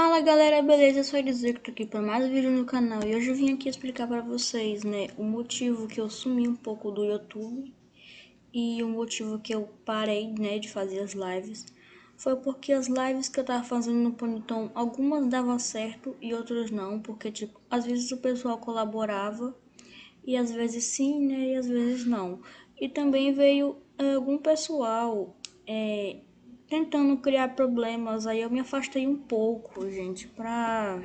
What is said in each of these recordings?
Fala galera, beleza? Eu sou tô aqui para mais um vídeo no canal e hoje eu vim aqui explicar para vocês, né, o motivo que eu sumi um pouco do YouTube e o motivo que eu parei, né, de fazer as lives foi porque as lives que eu tava fazendo no Ponyton, algumas davam certo e outras não, porque, tipo, às vezes o pessoal colaborava e às vezes sim, né, e às vezes não. E também veio é, algum pessoal é, tentando criar problemas. Aí eu me afastei um pouco, gente, pra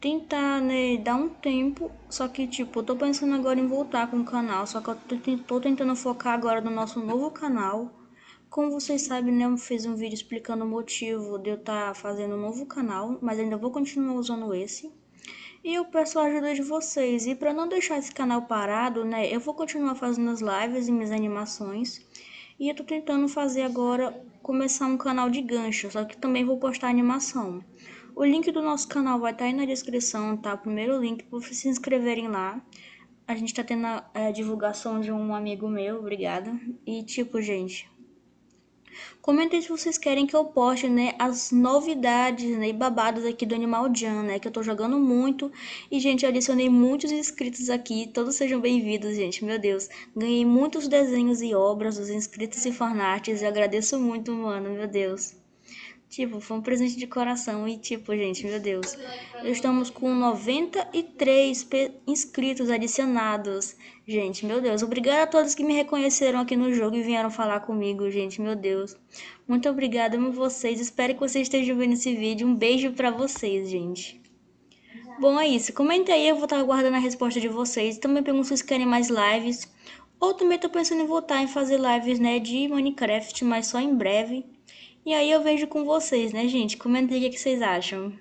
tentar, né, dar um tempo. Só que, tipo, eu tô pensando agora em voltar com o canal. Só que eu tô tentando focar agora no nosso novo canal. Como vocês sabem, né, eu fiz um vídeo explicando o motivo de eu estar tá fazendo um novo canal. Mas ainda vou continuar usando esse. E eu peço a ajuda de vocês. E para não deixar esse canal parado, né, eu vou continuar fazendo as lives e minhas animações. E eu tô tentando fazer agora, começar um canal de gancho, só que também vou postar animação. O link do nosso canal vai estar tá aí na descrição, tá? O primeiro link para vocês se inscreverem lá. A gente tá tendo a, a divulgação de um amigo meu, obrigada. E tipo, gente, Comentem se vocês querem que eu poste, né, as novidades, né, e babados aqui do Animal Jam, né, que eu tô jogando muito. E, gente, eu adicionei muitos inscritos aqui, todos sejam bem-vindos, gente, meu Deus. Ganhei muitos desenhos e obras dos inscritos e fanarts, e agradeço muito, mano, meu Deus. Tipo, foi um presente de coração. E, tipo, gente, meu Deus. Estamos com 93 inscritos adicionados. Gente, meu Deus. Obrigada a todos que me reconheceram aqui no jogo e vieram falar comigo, gente. Meu Deus. Muito obrigada, amo vocês. Espero que vocês estejam vendo esse vídeo. Um beijo pra vocês, gente. Bom, é isso. Comenta aí, eu vou estar aguardando a resposta de vocês. Também pergunto se vocês querem mais lives. Ou também tô pensando em voltar em fazer lives, né, de Minecraft, mas só em breve. E aí eu vejo com vocês, né, gente? Comentem o que vocês acham.